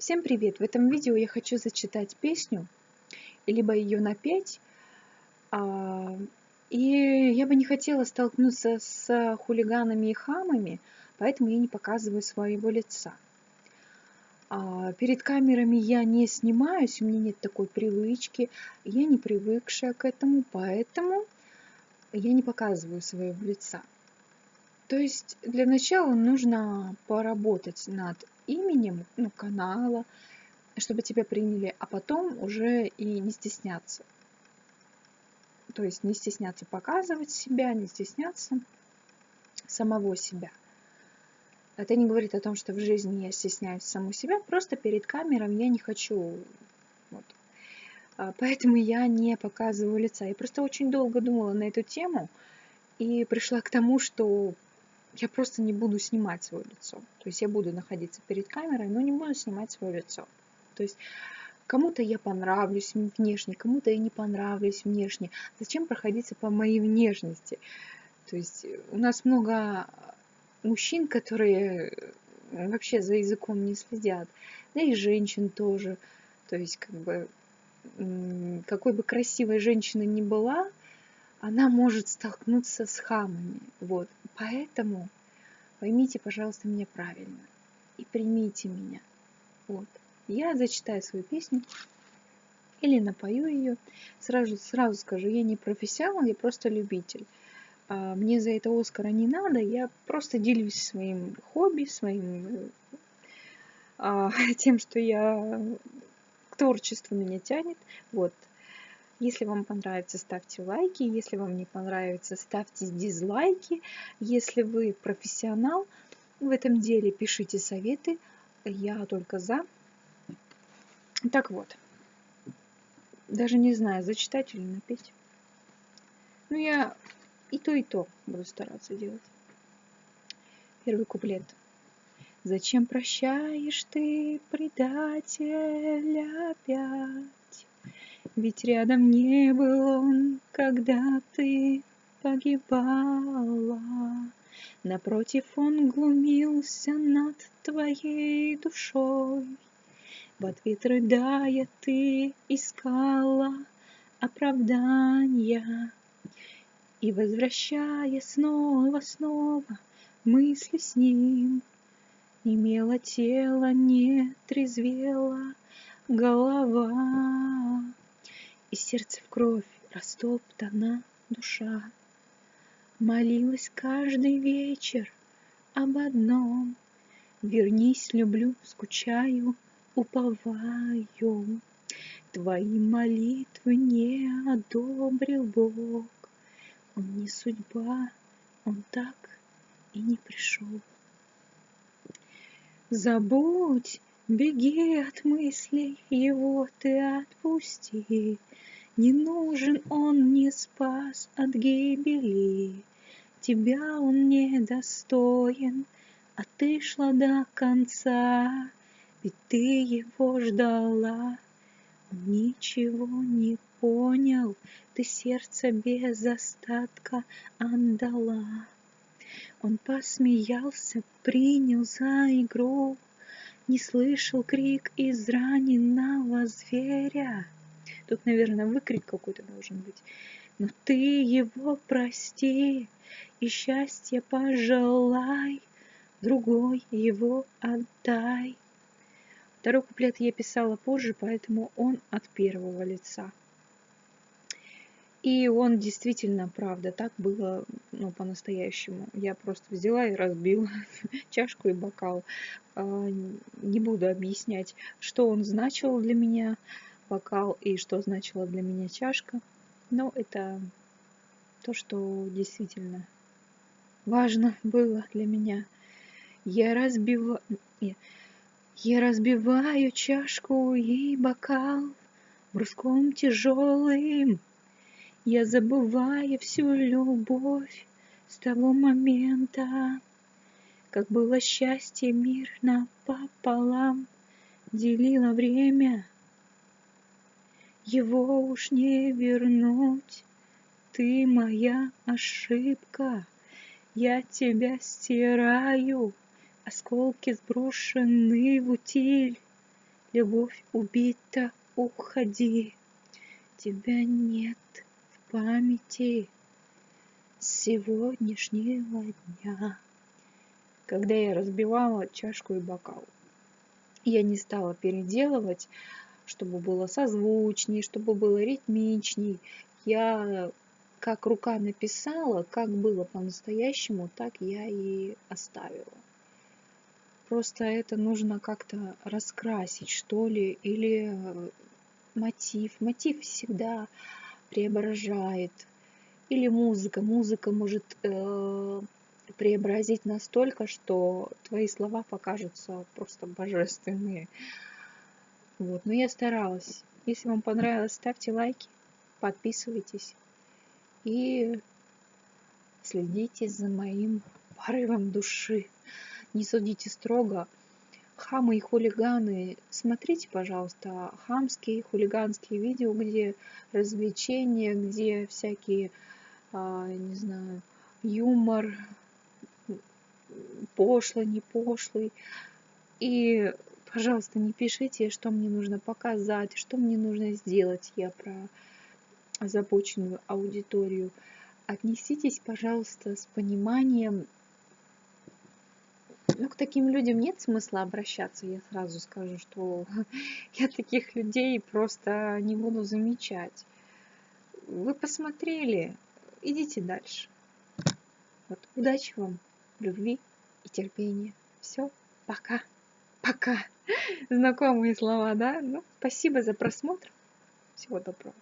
Всем привет! В этом видео я хочу зачитать песню, либо ее напеть. А, и я бы не хотела столкнуться с хулиганами и хамами, поэтому я не показываю своего лица. А, перед камерами я не снимаюсь, у меня нет такой привычки, я не привыкшая к этому, поэтому я не показываю своего лица. То есть для начала нужно поработать над именем ну, канала, чтобы тебя приняли, а потом уже и не стесняться. То есть не стесняться показывать себя, не стесняться самого себя. Это не говорит о том, что в жизни я стесняюсь саму себя, просто перед камерой я не хочу. Вот. А, поэтому я не показываю лица. Я просто очень долго думала на эту тему и пришла к тому, что я просто не буду снимать свое лицо. То есть я буду находиться перед камерой, но не буду снимать свое лицо. То есть кому-то я понравлюсь внешне, кому-то я не понравлюсь внешне. Зачем проходиться по моей внешности? То есть у нас много мужчин, которые вообще за языком не следят, да и женщин тоже. То есть как бы какой бы красивой женщина ни была, она может столкнуться с хамами. Вот. Поэтому поймите, пожалуйста, меня правильно и примите меня. Вот. Я зачитаю свою песню или напою ее. Сразу, сразу скажу, я не профессионал, я просто любитель. А, мне за это Оскара не надо, я просто делюсь своим хобби, своим а, тем, что я к творчеству меня тянет. Вот. Если вам понравится, ставьте лайки. Если вам не понравится, ставьте дизлайки. Если вы профессионал в этом деле, пишите советы. Я только за. Так вот. Даже не знаю, зачитать или напеть. Ну, я и то, и то буду стараться делать. Первый куплет. Зачем прощаешь ты предателя опять? Ведь рядом не был он, когда ты погибала. Напротив, он глумился над твоей душой. В ответ рыдая ты искала оправдания. И возвращая снова-снова мысли с ним, Имела тело, не трезвела голова и сердце в кровь растоптана душа. Молилась каждый вечер об одном. Вернись, люблю, скучаю, уповаю. Твои молитвы не одобрил Бог. Он не судьба, он так и не пришел. Забудь, беги от мыслей, его ты отпусти. Не нужен он, не спас от гибели. Тебя он не достоин, а ты шла до конца, ведь ты его ждала. Ничего не понял, ты сердце без остатка отдала. Он посмеялся, принял за игру, не слышал крик израненного зверя. Тут, наверное, выкрик какой-то должен быть. Но ты его прости и счастье пожелай, другой его отдай. Второй куплет я писала позже, поэтому он от первого лица. И он действительно, правда, так было, ну, по-настоящему. Я просто взяла и разбила чашку и бокал. А, не буду объяснять, что он значил для меня, бокал и что значила для меня чашка. Но это то, что действительно важно было для меня. Я разбиваю... Я разбиваю чашку и бокал бруском тяжелым. Я забываю всю любовь с того момента, как было счастье мирно пополам, делило время его уж не вернуть. Ты моя ошибка, я тебя стираю, Осколки сброшены в утиль. любовь убита, уходи. Тебя нет в памяти сегодняшнего дня. Когда я разбивала чашку и бокал, я не стала переделывать, чтобы было созвучней, чтобы было ритмичней. Я как рука написала, как было по-настоящему, так я и оставила. Просто это нужно как-то раскрасить, что ли, или э, мотив. Мотив всегда преображает. Или музыка. Музыка может э, преобразить настолько, что твои слова покажутся просто божественные. Вот. Но я старалась. Если вам понравилось, ставьте лайки, подписывайтесь и следите за моим порывом души. Не судите строго. Хамы и хулиганы, смотрите, пожалуйста, хамские, хулиганские видео, где развлечения, где всякие, а, не знаю, юмор, пошлый, не пошлый. И, пожалуйста, не пишите, что мне нужно показать, что мне нужно сделать. Я про озабоченную аудиторию. Отнеситесь, пожалуйста, с пониманием. Ну, к таким людям нет смысла обращаться, я сразу скажу, что я таких людей просто не буду замечать. Вы посмотрели, идите дальше. Вот, удачи вам, любви и терпения. Все, пока, пока. Знакомые слова, да? Ну, спасибо за просмотр. Всего доброго.